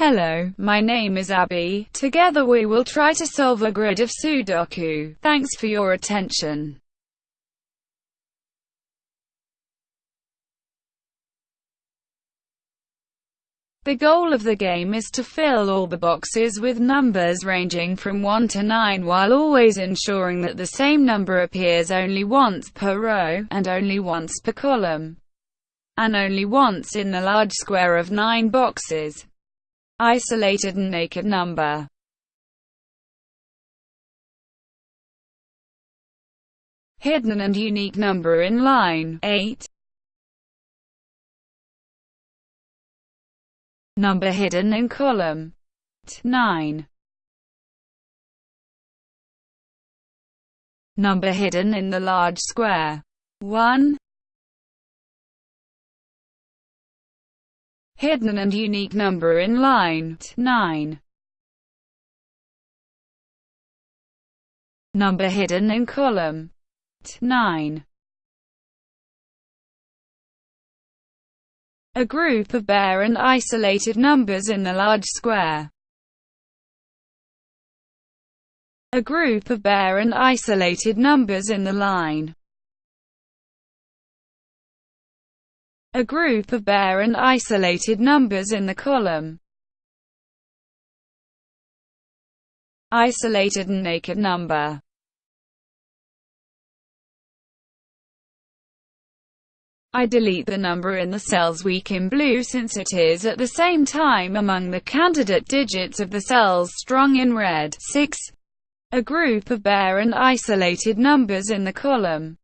Hello, my name is Abby. Together we will try to solve a grid of Sudoku. Thanks for your attention. The goal of the game is to fill all the boxes with numbers ranging from 1 to 9 while always ensuring that the same number appears only once per row, and only once per column, and only once in the large square of 9 boxes. Isolated and naked number. Hidden and unique number in line 8 Number hidden in column 9 Number hidden in the large square 1 Hidden and unique number in line 9 Number hidden in column 9 A group of bare and isolated numbers in the large square. A group of bare and isolated numbers in the line. A group of bare and isolated numbers in the column. Isolated and naked number. I delete the number in the cells weak in blue since it is at the same time among the candidate digits of the cells strong in red. 6. A group of bare and isolated numbers in the column.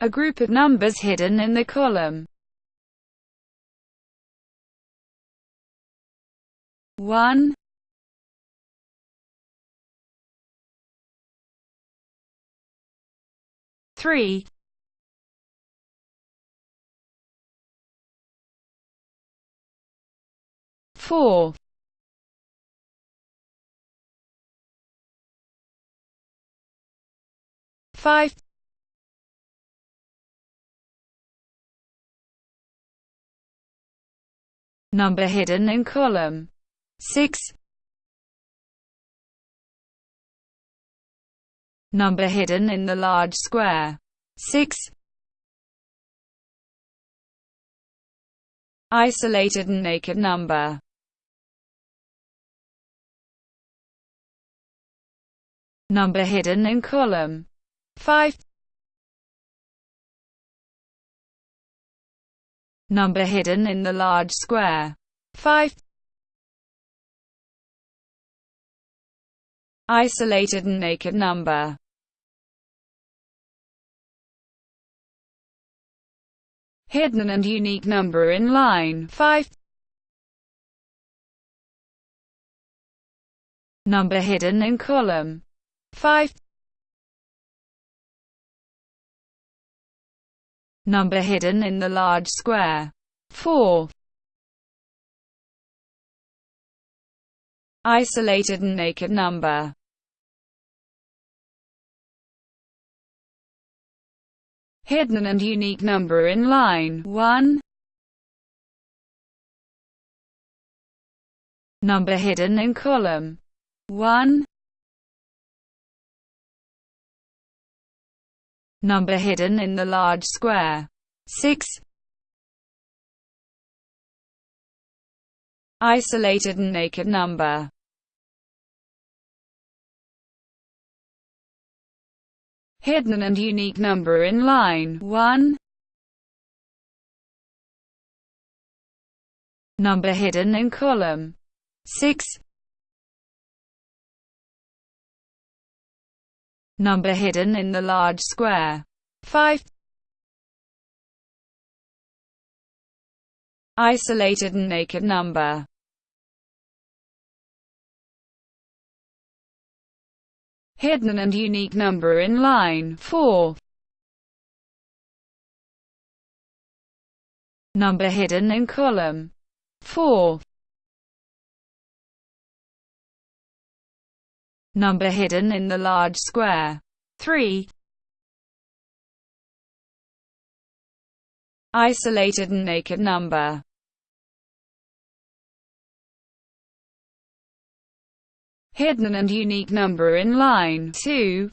A group of numbers hidden in the column. 1 three. Four. Five number hidden in column 6 number hidden in the large square. 6. Isolated and naked number. Number hidden in column 5. Number hidden in the large square. 5. Isolated and naked number. Hidden and unique number in line 5. Number hidden in column 5. Number hidden in the large square 4. Isolated and naked number hidden and unique number in line 1. Number hidden in column 1. Number hidden in the large square 6. Isolated and naked number hidden and unique number in line 1. Number hidden in column 6. Number hidden in the large square 5. Isolated and naked number hidden and unique number in line 4. Number hidden in column 4. number hidden in the large square. 3. Isolated and naked number. Hidden and unique number in line 2.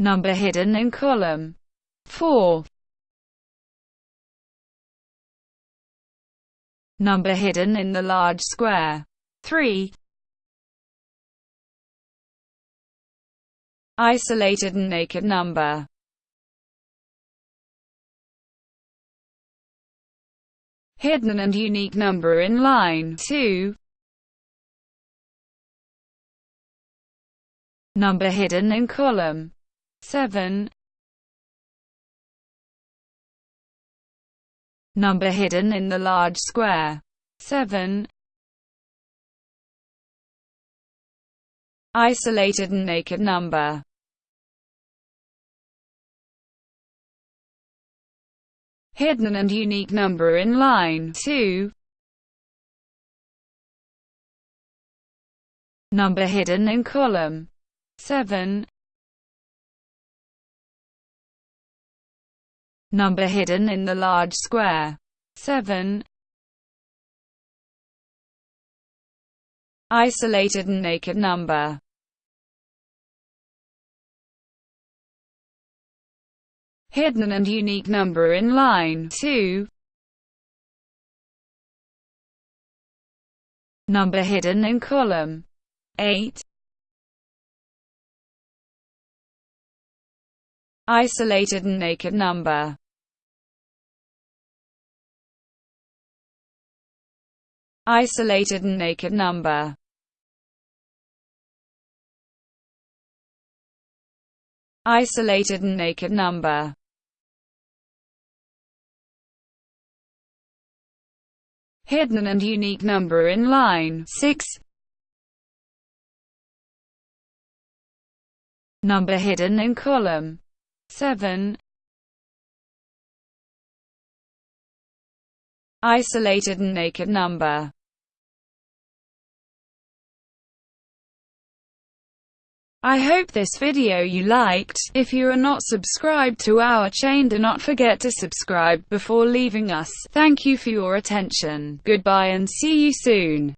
Number hidden in column 4. Number hidden in the large square. 3, isolated and naked number. Hidden and unique number in line. 2. Number hidden in column. 7. Number hidden in the large square 7. Isolated and naked number hidden and unique number in line 2. Number hidden in column 7. Number hidden in the large square 7. Isolated and naked number hidden and unique number in line 2. Number hidden in column 8. Isolated and naked number Isolated and naked number Isolated and naked number hidden and unique number in line 6. Number hidden in column 7. Isolated and naked number I hope this video you liked. If you are not subscribed to our chain do not forget to subscribe before leaving us. Thank you for your attention. Goodbye and see you soon.